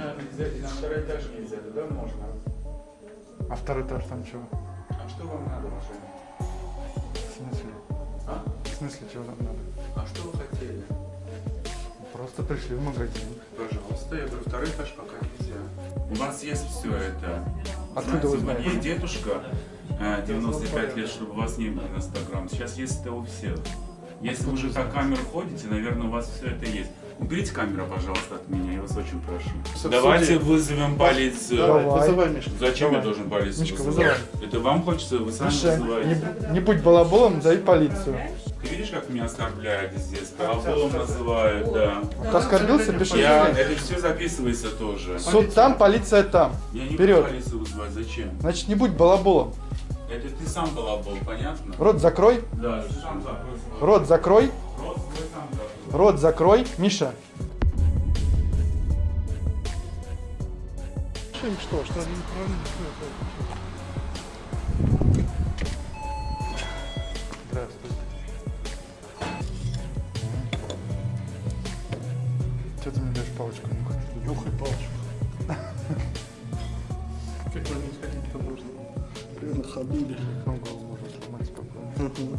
Нельзя, и на второй этаж нельзя, туда можно. А второй этаж там чего? А что вам надо, уважаемый? В смысле? А? В смысле, чего там надо? А что вы хотели? Просто пришли в магазин. Пожалуйста, я говорю, второй этаж пока нельзя. У вас есть все это. Откуда вы Знаете, знаете? Мне дедушка э, 95 лет, чтобы у вас не было инстаграм. Сейчас есть это у всех. Если вы уже по камеру ходите, наверное, у вас все это есть. Уберите камеру, пожалуйста, от меня, я вас очень прошу. Давайте вызовем полицию. Давай, вызывай, Мишка. Зачем Давай. я должен полицию Мишка, вызывать? вызывай. Это вам хочется, вы сами Миша, вызываете. не, не будь балаболом, зови полицию. Ты видишь, как меня оскорбляют здесь? Балаболом называют, да. Ты оскорбился, пиши Я, это все записывается тоже. Суд там, полиция там. Я не Вперед. буду полицию вызывать, зачем? Значит, не будь балаболом. Это ты сам балабол, понятно? Рот закрой. Да, сам закрой Рот закрой. Рот закрой. Миша. Что что? Что они неправильно? Здравствуйте. Что ты мне даешь палочку нюхать? Нюхай палочку. Как ней ходить-то можно? Ходули. Ну, голову можно сломать спокойно.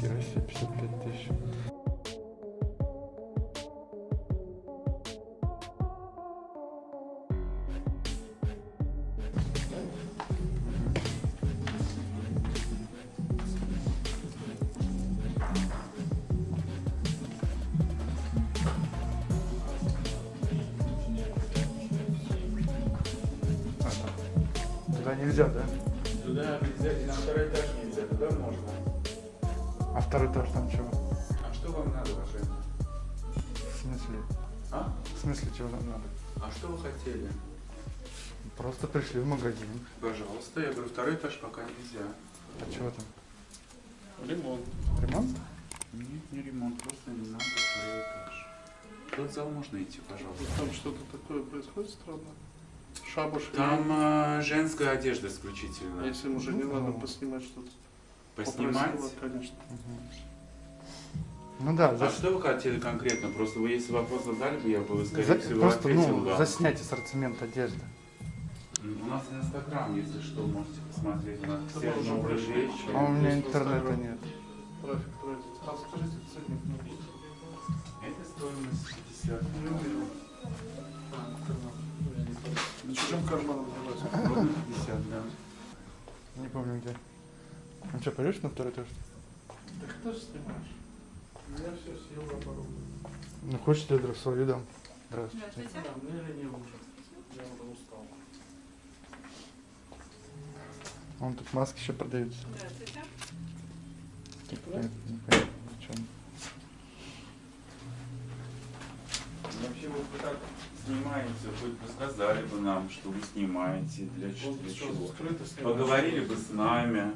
Хера себе, 55 тысяч. Туда нельзя, да? Туда нельзя, и на второй этаж нельзя, туда можно. А второй этаж там чего? А что вам надо, уважаемый? В смысле? А? В смысле, чего нам надо? А что вы хотели? Просто пришли в магазин. Пожалуйста, я говорю, второй этаж пока нельзя. А чего там? Лимон. Ремонт? Нет, не ремонт, просто не надо второй этаж. В тот зал можно идти, пожалуйста. Там что-то такое происходит странно. Шабуш. Там э, женская одежда исключительно. А если им уже не Ну, надо ну. поснимать что-то? Поснимать. Попросила, конечно. Ну да, А за- что вы хотели конкретно? Просто вы если вопрос задали бы, я бы, скорее за- всего, просто ответил ну, вам. заснять ассортимент одежды. У нас инстаграм, если что, можете посмотреть. У нас Это все новые пришли. вещи. А у меня интернета нет. Трафик тратить. А скажите ценник на. Это стоимость 50 долларов. На чужим карманом. Ровно 50, да. Не помню где. Ну что, пойдешь на второй этаж? Так кто же снимаешь? Я все съел оборудование. Ну хочешь, я адрес свою дам. Здравствуйте. Да, мне лениво уже. Я уже устал. Вон тут маски еще продаются. Здравствуйте. Непонятно, непонятно, зачем. Вообще вот вы так снимаете, хоть бы сказали бы нам, что вы снимаете, для, для чего. Поговорили бы с нами.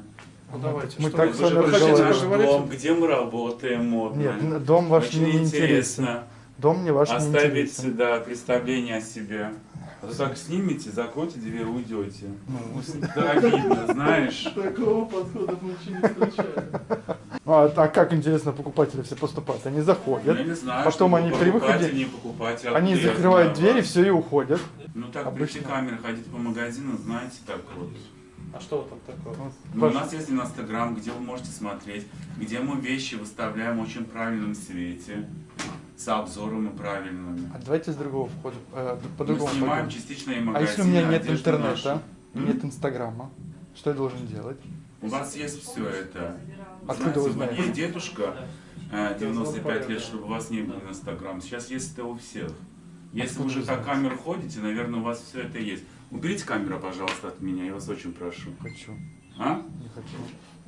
Ну давайте, Мы что так вы с вами же хотите покажите наш разговаривали. поговорить? дом, где мы работаем модно. Нет, дом ваш Очень не интересен. интересно Дом мне ваш не оставить интересен. да, представление о себе. А то так снимете, закройте дверь, уйдете. Ну, Да, обидно, знаешь. Такого подхода мы еще не встречали. А, а как интересно покупатели все поступают? Они Я заходят, не знаю, потом что они при выходе- не покупаете. они откуда я закрывают знаю двери, все и уходят. Ну так Обычно. при камеры ходить по магазину, знаете, так вот. А что там такое? Вот Ну, ваш- у нас есть инстаграм, где вы можете смотреть, где мы вещи выставляем в очень правильном свете, с обзорами правильными. А давайте с другого входа, э, Мы по-другому снимаем пойдем. частичные А магазины. если у меня нет интернета, нашу. нет инстаграма, что я должен делать? У вас есть все это. Откуда вы Знаете? Мне дедушка э, 95 лет, чтобы у вас не было инстаграм. Сейчас есть это у всех. Если вы уже знаете? камеру ходите, наверное, у вас все это есть. Уберите камеру, пожалуйста, от меня, я вас очень прошу. Хочу, А? не хочу.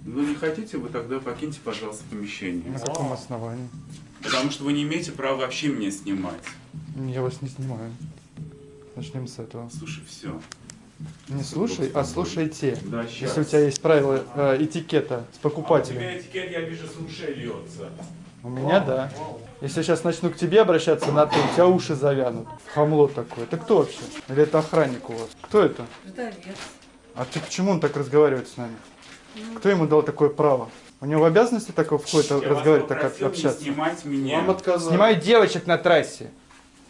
Ну не хотите, вы тогда покиньте, пожалуйста, помещение. На каком основании? Потому что вы не имеете права вообще меня снимать. Я вас не снимаю. Начнем с этого. Слушай, все. Не слушай, а слушайте. Да, сейчас. Если у тебя есть правила э, этикета с покупателем. А у тебя этикет, я вижу, с ушей льется. У меня да. Если я сейчас начну к тебе обращаться на ты, у тебя уши завянут. Хамло такое. Это кто вообще? Или это охранник у вас? Кто это? Ждовец. А ты почему он так разговаривает с нами? Кто ему дал такое право? У него в обязанности такое входит разговаривать, так общаться? снимать меня. Вам отказали. Снимаю девочек на трассе.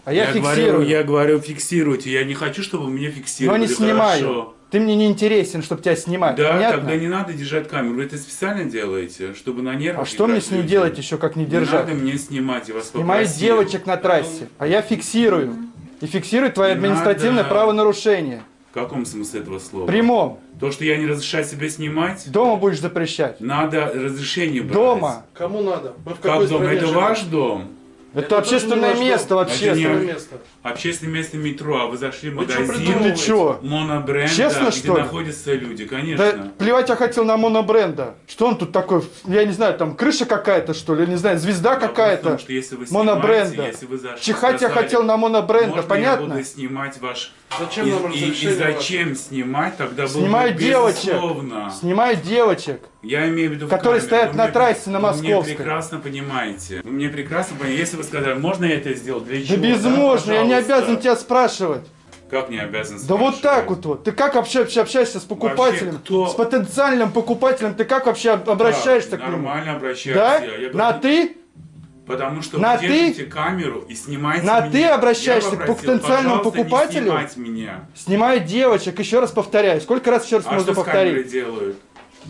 А я, говорю, фиксирую. я говорю, фиксируйте. Я не хочу, чтобы меня Но фиксировали. не снимаю. Хорошо. Ты мне не интересен, чтобы тебя снимать. Да, Понятно? тогда не надо держать камеру. Вы это специально делаете, чтобы на нервах А что мне с ним делать еще, как не Не держать? надо мне снимать, я вас Снимает попросил. девочек на трассе, а я фиксирую. И фиксирую твое Не административное надо. правонарушение. В каком смысле этого слова? В Прямом. То, что я не разрешаю себе снимать, Дома будешь запрещать. надо разрешение брать. Дома. Кому надо? Мы в какой Как дом? Это живем? ваш дом? Это, Это общественное место, Это общественное. место? Общественное место метро, а вы зашли в Вы магазин придумываете? Ты чё? монобренда, Честно, где что ли? находятся люди, Да конечно. плевать я хотел на монобренда. Что он тут такой? Я не знаю, там крыша какая-то, что ли? Я не знаю, звезда в какая-то. что вы монобренда. снимаете, если вы зашли, Чихать я хотел на монобренда, можно понятно? я буду снимать ваш... Зачем и, нам и- и зачем снимать? Тогда было Снимаю бы девочек. безусловно. Снимаю девочек. Я имею в виду Которые камеру. стоят Вы на мне- трассе на Вы Московской. меня прекрасно понимаете. Вы мне прекрасно понимаете. Если вы сказали, можно я это сделать, для Да чего? безможно, я не обязан тебя спрашивать. Как не обязан Да вот так вот вот. Ты как общаешься, общаешься с покупателем? Вообще, кто- С потенциальным покупателем ты как вообще об- обращаешься Да, к нему? Нормально обращаюсь. Да? Я, я На говорю, ты? Потому что На вы ты? держите камеру и снимаете На меня. ты обращаешься Я к попросил, потенциальному покупателю? Снимать меня. Снимаю девочек, еще раз повторяю. Сколько раз еще раз А можно что с повторить? делают?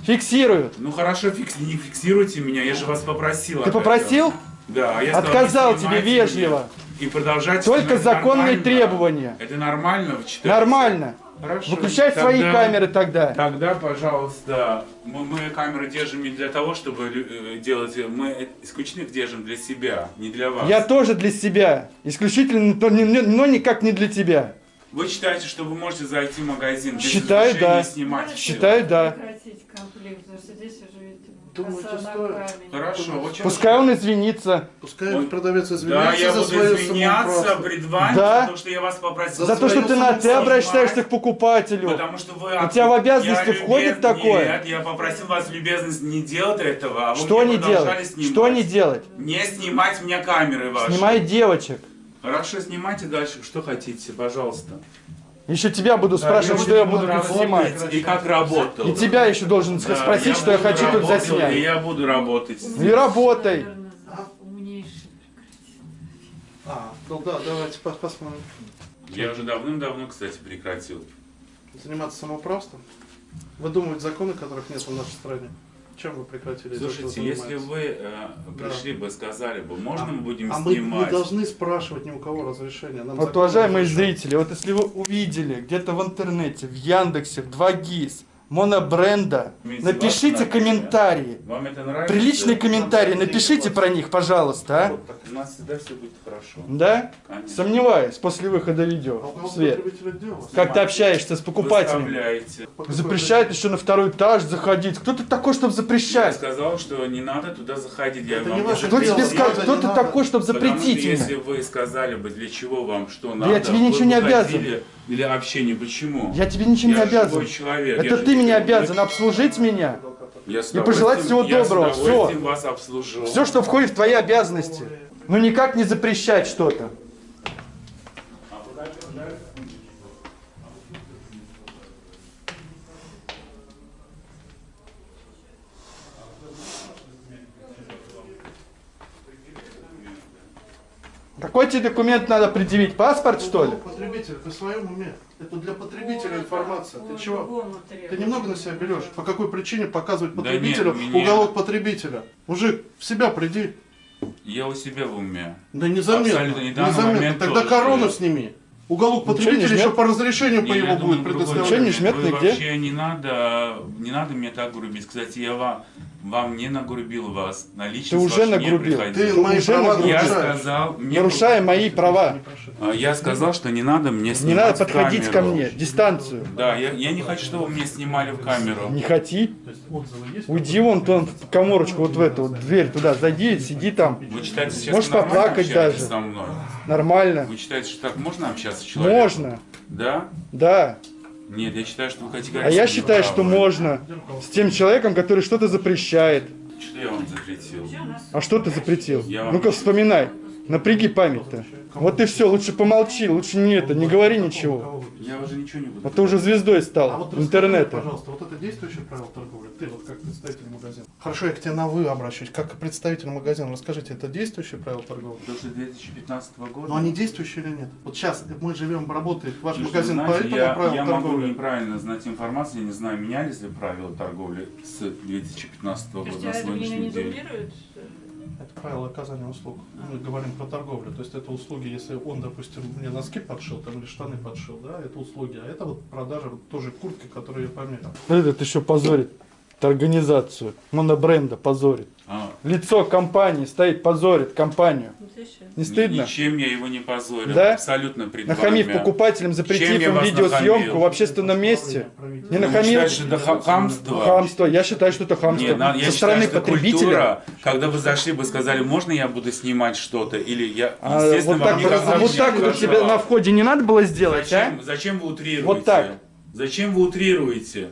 Фиксируют. Ну хорошо, фикс- не фиксируйте меня, я же вас попросил. Ты попросил? Да, а я сказал, Отказал тебе вежливо. меня. И продолжать Только законные нормально. требования. Это нормально? Вы считаете? Нормально. Хорошо. Выключай свои Тогда- камеры тогда. Тогда, пожалуйста, мы, мы камеры держим не для того, чтобы э, делать, мы исключительно их держим для себя, не для вас. Я тоже для себя. Исключительно, но, но никак не для тебя. Вы считаете, что вы можете зайти в магазин без Считаю, да. и снимать? Считаю, да. Прекратить конфликт, потому что здесь уже коса на стоит? Хорошо, чем- Пускай он извинится. Пускай Ой. продавец Да, извиняется я за буду извиняться пред вами, Да. потому что я вас попросил. За то, что ты на ты обращаешься к покупателю. Потому что вы... У тебя в обязанности Я входит любез- такое? Нет, я попросил вас любезность не делать этого, а вы Что не делать? снимать. Что не делать? Не снимать меня камеры ваши. Снимай девочек. Хорошо, снимайте дальше, что хотите, пожалуйста. Еще тебя буду спрашивать, я что я буду тут снимать. И как работал. И тебя еще должен Да, спросить, что я хочу тут работать, И заснять. я буду работать. И работай. А, ну да, давайте пос- посмотрим. Я уже давным-давно, кстати, прекратил. Заниматься самоуправством? Вы думаете, законы, которых нет в нашей стране? Чем вы прекратили? Слушайте, если вы э, пришли бы, сказали бы, можно мы будем а мы не снимать? должны спрашивать ни у кого разрешения. Нам Вот, уважаемые зрители, вот если вы увидели где-то в интернете, в Яндексе, в 2GIS, монобренда, напишите комментарии. Вам это нравится? Приличные комментарии напишите про них, пожалуйста, а? У нас всегда все будет хорошо. Да? Сомневаюсь после выхода А видео в свет. Как ты общаешься с покупателем? Запрещает еще на второй этаж заходить. Кто ты такой, чтобы Я запрещать? сказал, что не надо туда заходить. Я Это вам Кто тебе сказал, кто ты такой, чтобы запретить если вы сказали бы, для чего вам, что надо, я тебе ничего не обязан. ходили Для общения. Почему? Я тебе ничем не Я обязан. Это я ты меня обязан обслужить меня. Я и пожелать всего доброго. Вас обслужу. Все, что входит в твои обязанности. Ну никак не запрещать что-то. Какой тебе документ надо предъявить? Паспорт, что ли? Потребитель, ты в своем уме. Это для потребителя информация. Ты чего? Ты немного на себя берешь. По какой причине показывать Да потребителю нет, меня- уголок потребителя? Мужик, в себя приди. Я у себя в уме. Да незаметно. Абсолютно, данный Незаметно. Тогда тоже. корону сними. Уголок потребителя еще по разрешению по Не, его я думаю, будет другой предоставлять. Ничего не жмет Вы нигде? Вообще не надо, не надо мне так грубить. Кстати, я вам, вам не нагрубил вас. На личность Ты уже не нагрубил. Ты мои уже права нагрубил. Я сказал, мне Нарушая мои права. А, Я сказал, что не надо мне Не снимать надо в подходить ко камеру. мне. Дистанцию. Да, я, я не хочу, чтобы меня снимали в камеру. Не хоти. Уйди вон тон в коморочку, вот в эту вот дверь туда, зайди, сиди там. Вы считаете, сейчас Можешь поплакать даже. со мной? Нормально. Вы считаете, что так можно общаться с человеком? Можно. Да? Да. Нет, я считаю, что вы категорически А я считаю, что неправы. можно. С тем человеком, который что-то запрещает. Что я вам запретил? А что ты запретил? Ну-ка вспоминай. Напряги память-то. Вот и все, лучше помолчи, лучше не это, не говори ничего. Я уже ничего не буду. А ты уже звездой А стал вот расскажи, интернета. пожалуйста, вот это действующее правило торговли? Ты вот как представитель магазина. Хорошо, я к тебе на вы обращусь. Как представитель магазина, расскажите, это действующее правило торговли? До 2015 года. Но они действующие или нет? Вот сейчас мы живем, работает ваш Слушайте, магазин знаете, по этому я, правилу я могу торговли? неправильно знать информацию, я не знаю, менялись ли правила торговли с 2015 То года есть на сегодняшний не день. Это правило оказания услуг. Мы говорим про торговлю. То есть это услуги, если он, допустим, мне носки подшил там, или штаны подшил, да, это услуги. А это вот продажа вот тоже куртки, которую я померил. Этот еще позорит организацию, монобренда позорит. А, Лицо компании стоит, позорит компанию. Ну. Не стыдно? Ничем я его не позорил. Да? Абсолютно пред Нахамив вами. покупателям, запретив я им видеосъемку нахамил? в общественном месте. Не Ну, нахамил? считаешь, это ха- хамство? Хамство. Я считаю, что это хамство. Нет, я Со считаю, стороны что потребителя. культура, когда вы зашли, вы сказали, можно я буду снимать что-то? Или я, А, естественно, вот вам так, никогда вот не так вот тебе на входе не надо было сделать, Зачем, а? зачем вы утрируете? Вот так. Зачем вы утрируете?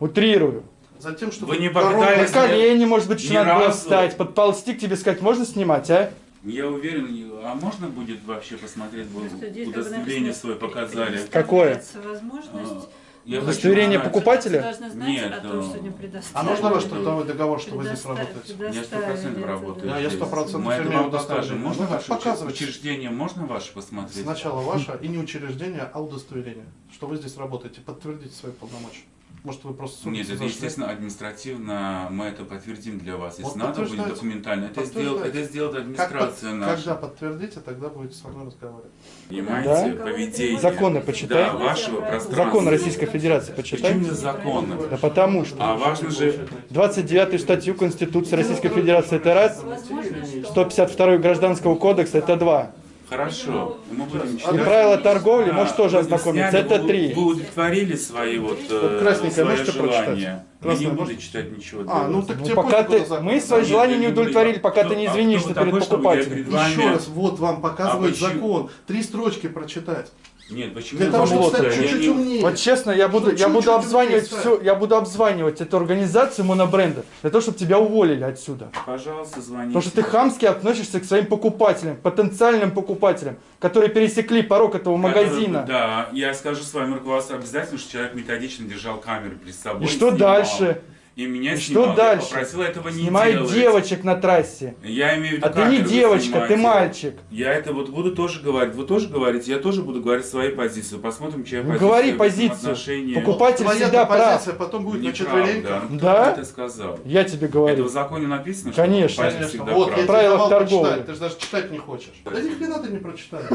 Утрирую. Затем, что Вы не На колени, может быть, еще надо было встать, подползти к тебе сказать, можно снимать, а? Я уверен, а можно будет вообще посмотреть, вы удостоверение свое показали? Какое? возможность. Я Удостоверение покупателя? Должна знать Нет, о ну, том, что не предоставили. А нужно ваш трудовой договор, что вы здесь работаете? Я сто процентов работаю. Да, я здесь. 100% Мы это вам удостоверение. покажем. Можно Ну, ваше показывайте. учреждение, можно ваше посмотреть? Сначала ваше и не учреждение, а удостоверение, что вы здесь работаете. Подтвердите свои полномочия. Может, вы просто Нет, это, зашли? естественно, административно мы это подтвердим для вас. Если Вот надо будет документально, это сделает, это сделает Как администрация под- наша. Когда подтвердите, тогда будете со мной разговаривать. Понимаете, Да? поведение. Законы почитай. Да, вашего пространства. Закон Российской Федерации почитай. Почему не законы? Да потому что. А важно же, 29 статью Конституции Российской Федерации это раз, Возможно, что... 152 Гражданского кодекса это два. Хорошо. Мы будем И читать. правила торговли, А, можешь тоже ознакомиться, сняли, это три. Вы удовлетворили свои вот, э, Вот красненькое свои можете прочитать? Желания. Я не буду можете? читать ничего. А, ну вас. так Ну, тебе пока ты, закон. мы свои Нет, желания не удовлетворили, пока кто- ты не а извинишься вы перед такой, покупателем. Еще раз, вот вам показывает почему- закон. Три строчки прочитать. Нет, почему Для я того, вам чтобы стать чуть-чуть не- умнее. Вот честно, я буду, Что я буду обзванивать умнее всю, я буду обзванивать эту организацию монобренда для того, чтобы тебя уволили отсюда. Пожалуйста, звоните. Потому что ты хамски относишься к своим покупателям, потенциальным покупателям, которые пересекли порог этого Который- магазина. Да, я скажу с вами руководство обязательно, что человек методично держал камеру перед собой. И что снимал. дальше? 是 И меня И снимал. что Я дальше? попросил этого не Снимай делать. девочек на трассе. Я имею в виду А ты не девочка, снимаете. ты мальчик. Я это вот буду тоже говорить. Вы тоже говорите, я тоже буду говорить свои позиции. Посмотрим, чья Ну, позиция. говори позицию. отношении. Покупатель Твоя всегда прав. позиция потом будет четвереньках. Ну, Да? Кто это сказал? Я тебе Это говорю. в законе написано, что Конечно. покупатель Конечно. всегда Вот, прав? я Правила торговли. ты же даже читать не хочешь. Да ни хрена ты не прочитаешь.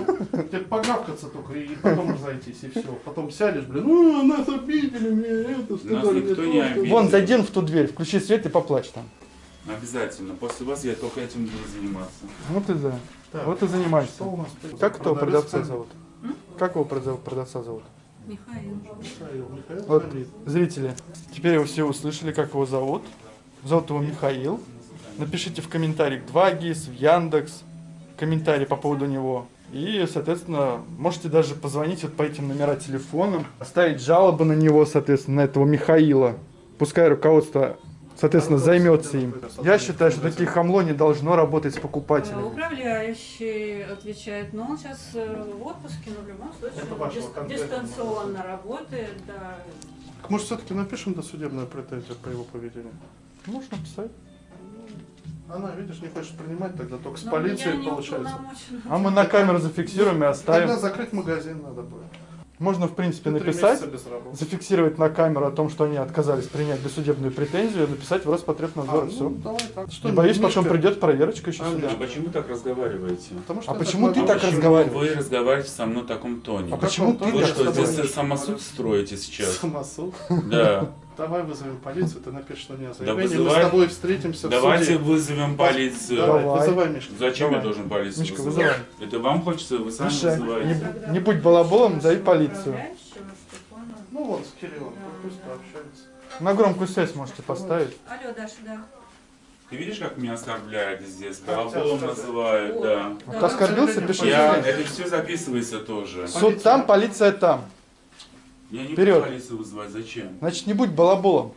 Тебе погавкаться только и потом разойтись, и все. Потом сядешь, блин, ну, нас обидели, мне это, сказали, никто мне не что». обидел. Вон, зайди в ту дверь, включи свет и поплачь там. Обязательно. После вас я только этим буду заниматься. Вот и да. Так, Вот и занимаешься. Что у нас? Как этого продавца зовут? Как его продав- продавца зовут? Михаил. Михаил, Михаил Вот, зрители, теперь вы все услышали, как его зовут. Зовут его Михаил. Напишите в комментариях 2 ГИС, в Яндекс, комментарий по поводу него. И, соответственно, можете даже позвонить вот по этим номерам телефона, оставить жалобы на него, соответственно, на этого Михаила. Пускай руководство, соответственно, займется им. Я считаю, что такие хамло не должно работать с Э, покупателями. Управляющий отвечает, но он сейчас э, в отпуске, но в любом случае дис- конкретного. дистанционно работает, да. Так, Может, все-таки напишем досудебную претензию по его поведению? Можно писать. Она, видишь, не хочет принимать, тогда только с Но полицией получается. А мы на камеру зафиксируем и Тогда оставим. закрыть магазин надо будет. Можно, в принципе, три написать. зафиксировать на камеру о том, что они отказались принять досудебную претензию, написать в Роспотребнадзор, А, все. ну, давай так. Что, Не боюсь, Мишка? потом придет проверочка еще А, сюда. А почему так разговариваете? Потому что А почему так ты так Почему разговариваешь? Вы разговариваете со мной в таком тоне. А почему ты Вы так что, здесь самосуд строите сейчас? Самосуд. Да. Давай вызовем полицию, ты напишешь на меня заявление, мы вызывай. с тобой встретимся в Давайте суде. вызовем полицию. Давай, Давай. вызывай, Мишка. Зачем Давай. я должен полицию Мишка, вызывать? вызывай. Это вам хочется, вы сами Миша, вызываете. не, не будь балаболом, зови полицию. Ну вот, с Кириллом, пусть пообщается. На громкую связь можете поставить. Алло, Даша, да. Ты видишь, как меня оскорбляют здесь? Балаболом называют, да. Вот оскорбился, пиши. Я, это все записывается тоже. Суд там, полиция там. Я не Вперед. буду полицию вызывать, зачем? Значит, не будь балаболом.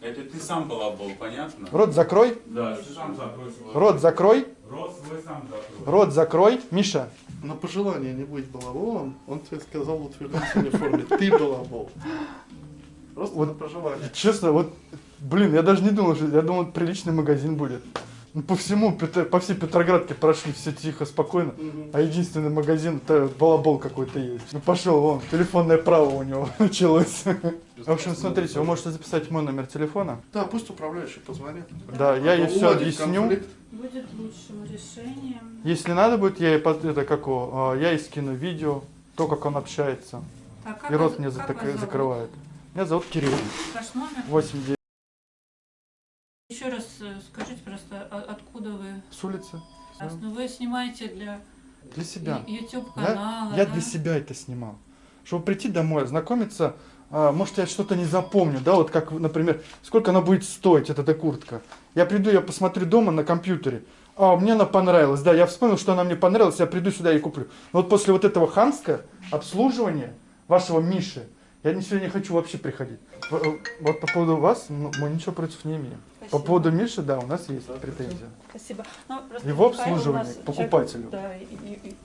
Это ты сам балабол, понятно? Рот закрой, Да, ты сам закрой свой рот закрой, Рот свой сам закрой. Рот закрой. Миша, На пожелание не быть балаболом, он тебе сказал в утвердительной форме, ты балабол. Просто Вот на пожелание. честно, вот, блин, я даже не думал, что я думал, приличный магазин будет. Ну, по всему, по всей Петроградке прошли все тихо, спокойно. Мгм. А единственный магазин, это балабол какой-то есть. Ну пошел вон, телефонное право у него началось. В общем, смотрите, вы можете записать мой номер телефона. Да, пусть управляющий позвонит. Да, я ей все объясню. конфликт. Будет лучшим решением. Если надо будет, я ей под- это как а, я ей скину видео, то, как он общается. А как И рот вас- мне как закрывает. Меня зовут Кирилл. Ваш номер? 8 9 Еще раз э, скажите просто, а- откуда вы? с улицы. А, Ну, вы снимаете для Для себя. YouTube Я, канала. я для себя это снимал. Чтобы прийти домой, ознакомиться, а, может, я что-то не запомню, да, вот как, например, сколько она будет стоить, эта, эта куртка. Я приду, я посмотрю дома на компьютере, а, мне она понравилась, да, я вспомнил, что она мне понравилась, я приду сюда и куплю. Но вот после вот этого хамского обслуживания вашего Миши, я сегодня не хочу вообще приходить. В- э, Вот по поводу вас, ну, мы ничего против не имеем. По Спасибо. поводу Миши, да, у нас есть претензия. Спасибо. Ну, Его обслуживание покупателю. человек, Да, и- и-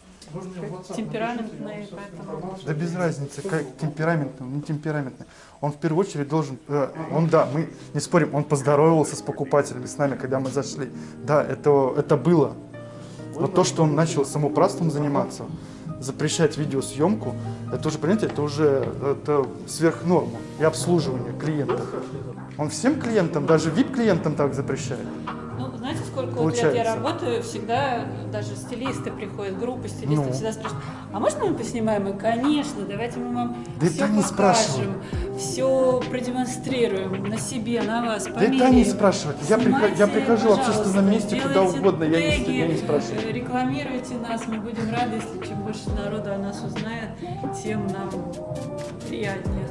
Темпераментный, поэтому- Да без разницы, как темпераментный, не темпераментный. Он в первую очередь должен, э, он да, мы не спорим, он поздоровался с покупателями, с нами, когда мы зашли. Да, это, это было. Но то, что он начал самоуправством заниматься, запрещать видеосъемку, это уже, понимаете, это уже это сверх нормы и обслуживание клиентов. Он всем клиентам, даже VIP-клиентам так запрещает. Ну, знаете, сколько вот лет я работаю, всегда даже стилисты приходят, группы стилистов Ну. всегда спрашивают, а можно мы поснимаем? И, конечно, давайте мы вам Да все это покажем, спрашивают. все продемонстрируем на себе, на вас, Да это они померяем. спрашивают. Я, прихожу, я прихожу в общественном месте, куда угодно, я не, теги, я не спрашиваю. э, Рекламируйте нас, мы будем рады, если чем больше народу о нас узнает, тем нам приятнее.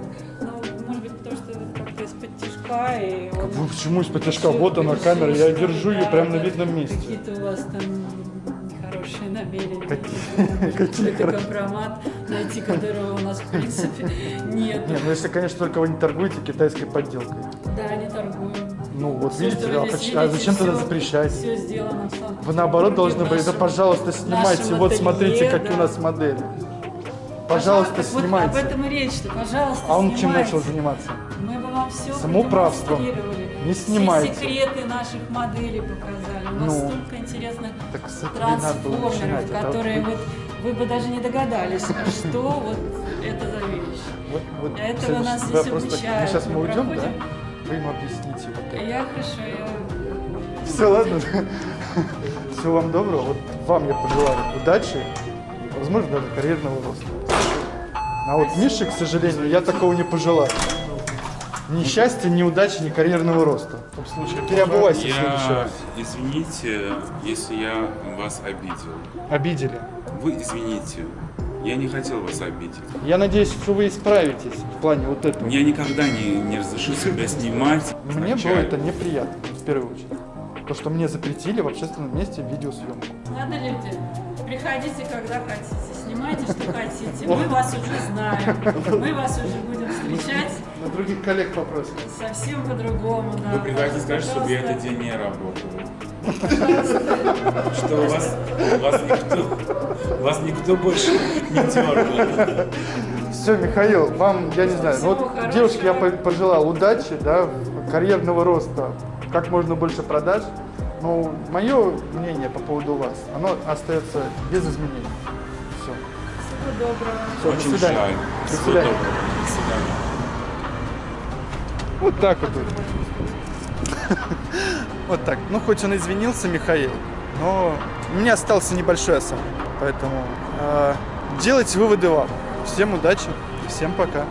Тишка, и он Ну, Почему из-под тяжка? Вот она камера, я держу ее да, прямо на да, видном месте. Какие-то у вас там нехорошие намерения. Какие Какой-то хорошие? компромат, найти которого у нас в принципе нет. Не, ну если, конечно, только вы не торгуете китайской подделкой. Да, не торгуем. Ну вот Всё, видите, вы а, а зачем тогда всё- запрещать? Все сделано в. Вы наоборот должны были, да пожалуйста, снимайте, вот смотрите, ателье, какие у да. нас модели. Пожалуйста, вот снимайте. об этом и речь, что, пожалуйста, А он чем снимайте. начал заниматься? Вам все Самоуправством. Не снимайте. Все секреты наших моделей показали. У нас Ну. столько интересных трансформеров. Это которые вот- вы бы даже не догадались, что вот это за вещь. вот- вот этого нас здесь обучают. Сейчас мы Мы уйдем, да? Вы ему объясните. Вот это. Я хорошо, я... Все, ладно. Всего вам доброго. Вот вам я пожелаю удачи и, возможно, даже карьерного роста. А вот Мише, к сожалению, я такого не пожелаю. Ни счастья, ни удачи, ни карьерного роста. В том случае, Переобувайся в следующий Я, раз. извините, если я вас обидел. Обидели. Вы извините. Я не хотел вас обидеть. Я надеюсь, что вы исправитесь в плане вот этого. Я никогда не, не разрешу себя снимать. Мне было это неприятно, в первую очередь. То, что мне запретили в общественном месте видеосъемку. Ладно, люди, приходите, когда хотите, снимайте, что хотите. Мы вас уже знаем, мы вас уже будем встречать На других коллег попросим. совсем по-другому. Да. Вы приходите сказать, чтобы я этот день не работал. Что у вас, вас никто, вас никто больше не дергал. Все, Михаил, вам, я не знаю, ну Всего вот хорошего. девушке я по- пожелал удачи, да, карьерного роста, как можно больше продаж. Но мое мнение по поводу вас, оно остается без изменений. Все. Всего доброго. Все, до Очень свидания. жаль. До Всего свидания. доброго. До свидания. Вот так вот. Вот так. Ну, хоть он извинился, Михаил, но у меня остался небольшой осадок. Поэтому э, делайте выводы вам. Всем удачи, всем пока.